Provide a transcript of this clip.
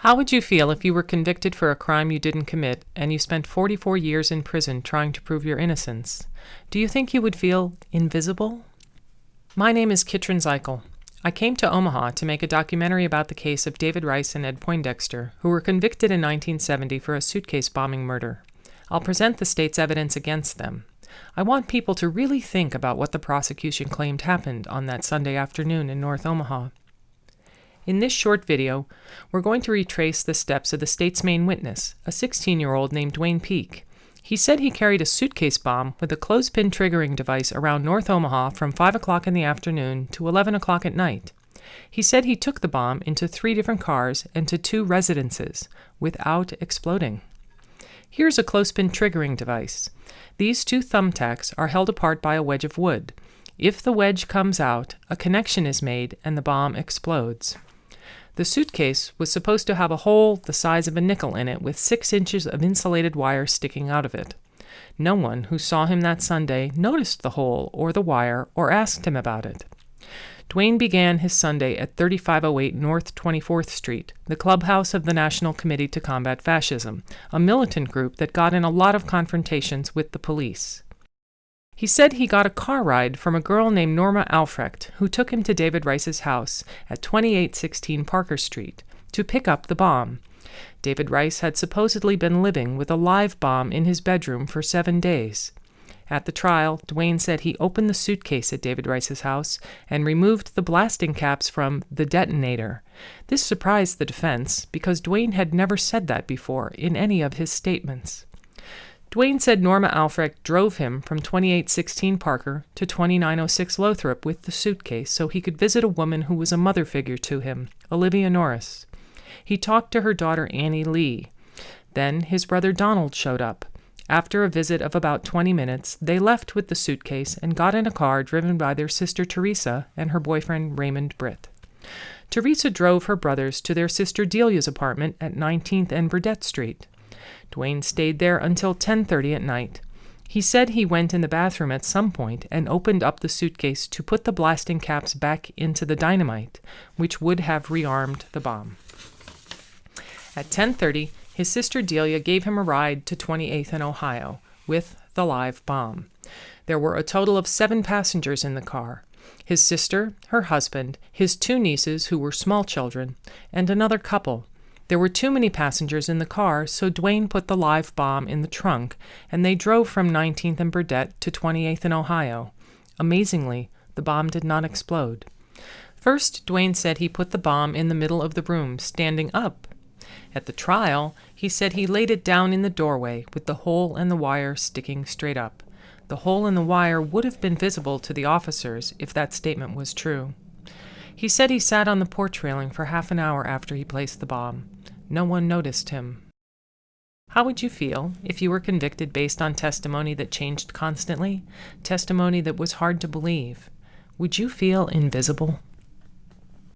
How would you feel if you were convicted for a crime you didn't commit and you spent 44 years in prison trying to prove your innocence? Do you think you would feel invisible? My name is Kitrin Zeichel. I came to Omaha to make a documentary about the case of David Rice and Ed Poindexter, who were convicted in 1970 for a suitcase bombing murder. I'll present the state's evidence against them. I want people to really think about what the prosecution claimed happened on that Sunday afternoon in North Omaha. In this short video, we're going to retrace the steps of the state's main witness, a 16-year-old named Duane Peak. He said he carried a suitcase bomb with a clothespin triggering device around North Omaha from 5 o'clock in the afternoon to 11 o'clock at night. He said he took the bomb into three different cars and to two residences without exploding. Here's a clothespin triggering device. These two thumbtacks are held apart by a wedge of wood. If the wedge comes out, a connection is made and the bomb explodes. The suitcase was supposed to have a hole the size of a nickel in it with six inches of insulated wire sticking out of it. No one who saw him that Sunday noticed the hole or the wire or asked him about it. Duane began his Sunday at 3508 North 24th Street, the clubhouse of the National Committee to Combat Fascism, a militant group that got in a lot of confrontations with the police. He said he got a car ride from a girl named Norma Aufrecht, who took him to David Rice's house at 2816 Parker Street to pick up the bomb. David Rice had supposedly been living with a live bomb in his bedroom for seven days. At the trial, Duane said he opened the suitcase at David Rice's house and removed the blasting caps from the detonator. This surprised the defense because Duane had never said that before in any of his statements. Duane said Norma Aufrecht drove him from 2816 Parker to 2906 Lothrop with the suitcase so he could visit a woman who was a mother figure to him, Olivia Norris. He talked to her daughter Annie Lee. Then his brother Donald showed up. After a visit of about 20 minutes, they left with the suitcase and got in a car driven by their sister Teresa and her boyfriend Raymond Britt. Teresa drove her brothers to their sister Delia's apartment at 19th and Burdette Street. Duane stayed there until 10:30 at night. He said he went in the bathroom at some point and opened up the suitcase to put the blasting caps back into the dynamite, which would have rearmed the bomb. At 10:30, his sister Delia gave him a ride to 28th and Ohio with the live bomb. There were a total of 7 passengers in the car. His sister, her husband, his two nieces who were small children, and another couple there were too many passengers in the car, so Duane put the live bomb in the trunk, and they drove from 19th and Burdette to 28th and Ohio. Amazingly, the bomb did not explode. First, Duane said he put the bomb in the middle of the room, standing up. At the trial, he said he laid it down in the doorway with the hole and the wire sticking straight up. The hole in the wire would have been visible to the officers if that statement was true. He said he sat on the porch railing for half an hour after he placed the bomb. No one noticed him. How would you feel if you were convicted based on testimony that changed constantly, testimony that was hard to believe? Would you feel invisible?